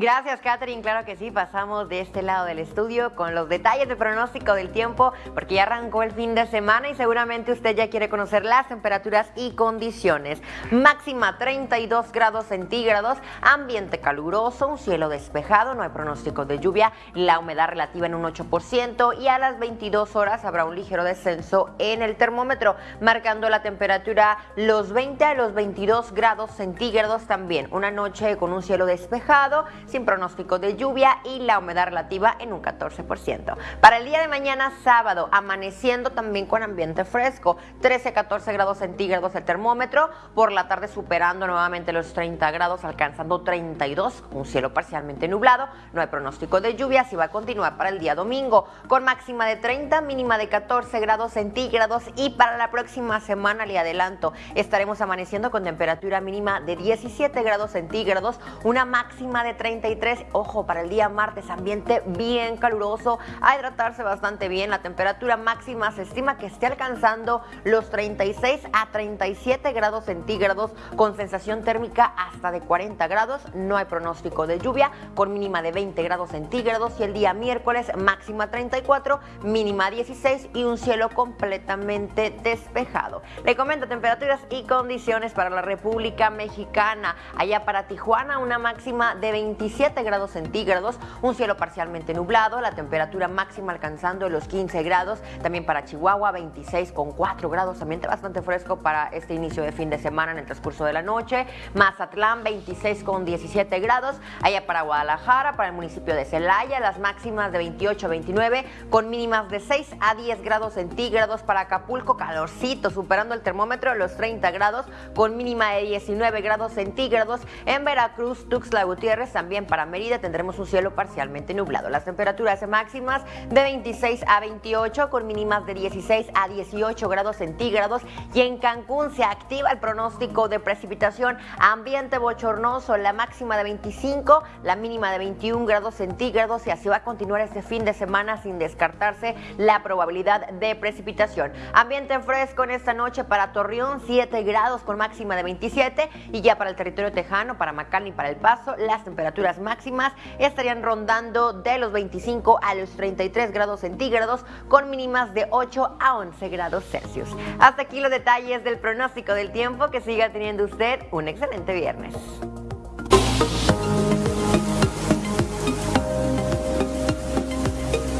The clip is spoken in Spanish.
Gracias, Catherine. Claro que sí, pasamos de este lado del estudio con los detalles de pronóstico del tiempo, porque ya arrancó el fin de semana y seguramente usted ya quiere conocer las temperaturas y condiciones. Máxima 32 grados centígrados, ambiente caluroso, un cielo despejado, no hay pronóstico de lluvia, la humedad relativa en un 8% y a las 22 horas habrá un ligero descenso en el termómetro, marcando la temperatura los 20 a los 22 grados centígrados también. Una noche con un cielo despejado sin pronóstico de lluvia y la humedad relativa en un 14%. Para el día de mañana sábado, amaneciendo también con ambiente fresco, 13-14 grados centígrados el termómetro, por la tarde superando nuevamente los 30 grados, alcanzando 32, un cielo parcialmente nublado, no hay pronóstico de lluvia, así va a continuar para el día domingo, con máxima de 30, mínima de 14 grados centígrados y para la próxima semana le adelanto, estaremos amaneciendo con temperatura mínima de 17 grados centígrados, una máxima de 30 33. Ojo, para el día martes, ambiente bien caluroso, a hidratarse bastante bien. La temperatura máxima se estima que esté alcanzando los 36 a 37 grados centígrados con sensación térmica hasta de 40 grados. No hay pronóstico de lluvia con mínima de 20 grados centígrados y el día miércoles máxima 34, mínima 16 y un cielo completamente despejado. Le comento temperaturas y condiciones para la República Mexicana. Allá para Tijuana una máxima de 20 27 grados centígrados, un cielo parcialmente nublado, la temperatura máxima alcanzando los 15 grados, también para Chihuahua 26 con 4 grados, ambiente bastante fresco para este inicio de fin de semana en el transcurso de la noche, Mazatlán 26 con 17 grados, allá para Guadalajara, para el municipio de Celaya, las máximas de 28 a 29 con mínimas de 6 a 10 grados centígrados. Para Acapulco, calorcito, superando el termómetro de los 30 grados con mínima de 19 grados centígrados, en Veracruz, Tuxtla Gutiérrez también para Mérida tendremos un cielo parcialmente nublado. Las temperaturas máximas de 26 a 28 con mínimas de 16 a 18 grados centígrados y en Cancún se activa el pronóstico de precipitación ambiente bochornoso, la máxima de 25, la mínima de 21 grados centígrados y así va a continuar este fin de semana sin descartarse la probabilidad de precipitación. Ambiente fresco en esta noche para Torreón, 7 grados con máxima de 27 y ya para el territorio tejano, para McAllen y para El Paso, las temperaturas temperaturas máximas estarían rondando de los 25 a los 33 grados centígrados con mínimas de 8 a 11 grados Celsius. Hasta aquí los detalles del pronóstico del tiempo. Que siga teniendo usted un excelente viernes.